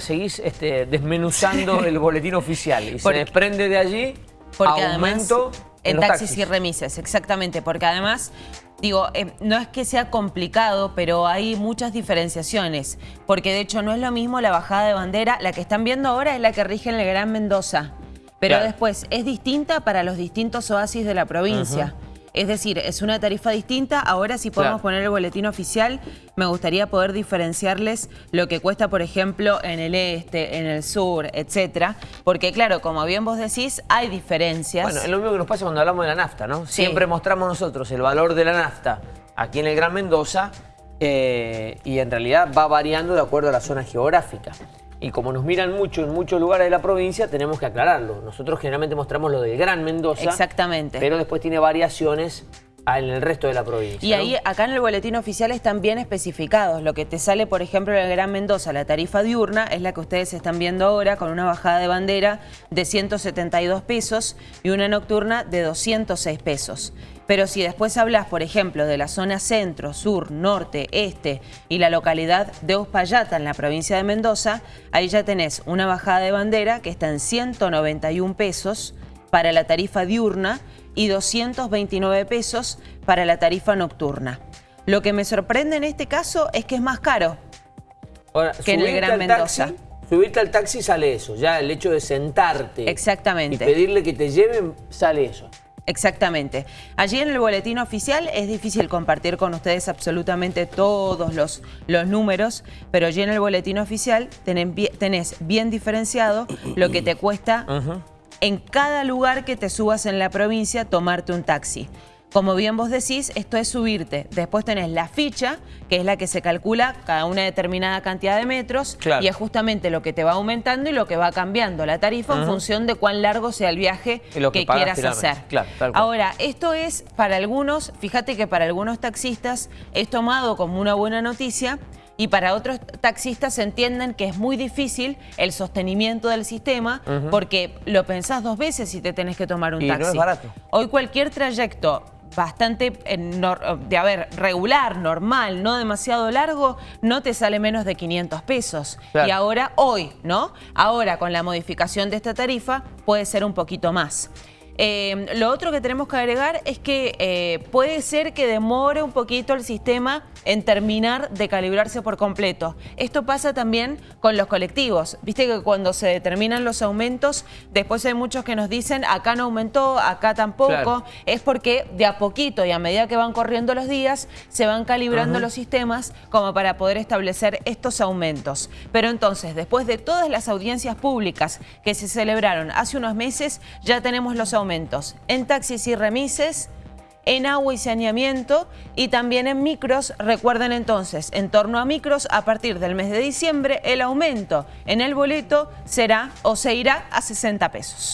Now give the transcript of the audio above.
seguís este, desmenuzando el boletín oficial y se desprende de allí porque aumento además, en, taxis, y remises, exactamente, porque además digo, eh, no es que sea complicado, pero hay muchas diferenciaciones, porque de hecho no es lo mismo la bajada de bandera, la que están viendo ahora es la que rige en el Gran Mendoza, pero después es distinta para los distintos oasis de la provincia. Es decir, es una tarifa distinta. Ahora si podemos poner el boletín oficial, me gustaría poder diferenciarles lo que cuesta, por ejemplo, en el este, en el sur, etcétera. Porque claro, como bien vos decís, hay diferencias. Bueno, es lo mismo que nos pasa cuando hablamos de la nafta, ¿no? Siempre mostramos nosotros el valor de la nafta aquí en el Gran Mendoza eh, y en realidad va variando de acuerdo a la zona geográfica y como nos miran mucho en muchos lugares de la provincia, tenemos que aclararlo. Nosotros generalmente mostramos lo del Gran Mendoza. Exactamente. Pero después tiene variaciones en el resto de la provincia. Y ahí, acá en el boletín oficial están bien especificados. Lo que te sale, por ejemplo, en el Gran Mendoza, la tarifa diurna, es la que ustedes están viendo ahora, con una bajada de bandera de 172 pesos y una nocturna de 206 pesos. Pero si después hablas, por ejemplo, de la zona centro, sur, norte, este y la localidad de Uspallata en la provincia de Mendoza, ahí ya tenés una bajada de bandera que está en 191 pesos para la tarifa diurna y 229 pesos para la tarifa nocturna. Lo que me sorprende en este caso es que es más caro que en el Gran Mendoza. subirte al taxi sale eso, ya el hecho de sentarte Exactamente. y pedirle que te lleven sale eso. Exactamente. Allí en el boletín oficial es difícil compartir con ustedes absolutamente todos los, los números, pero allí en el boletín oficial tenés, bien diferenciado lo que te cuesta en cada lugar que te subas en la provincia tomarte un taxi. Como bien vos decís, esto es subirte. Después tenés la ficha, que es la que se calcula cada una determinada cantidad de metros. Y es justamente lo que te va aumentando y lo que va cambiando la tarifa en función de cuán largo sea el viaje que, quieras hacer. Ahora, esto es para algunos, fíjate que para algunos taxistas es tomado como una buena noticia y para otros taxistas entienden que es muy difícil el sostenimiento del sistema porque lo pensás dos veces si te tenés que tomar un y taxi. No es barato. Hoy cualquier trayecto bastante eh, de haber regular, normal, no demasiado largo, no te sale menos de 500 pesos. Y ahora, hoy, ¿no? Ahora, con la modificación de esta tarifa, puede ser un poquito más. Eh, lo otro que tenemos que agregar es que eh, puede ser que demore un poquito el sistema en terminar de calibrarse por completo. Esto pasa también con los colectivos. Viste que cuando se determinan los aumentos, después hay muchos que nos dicen acá no aumentó, acá tampoco. Es porque de a poquito y a medida que van corriendo los días, se van calibrando los sistemas como para poder establecer estos aumentos. Pero entonces, después de todas las audiencias públicas que se celebraron hace unos meses, ya tenemos los aumentos en taxis y remises, en agua y saneamiento y también en micros. Recuerden entonces, en torno a micros, a partir del mes de diciembre, el aumento en el boleto será o se irá a 60 pesos.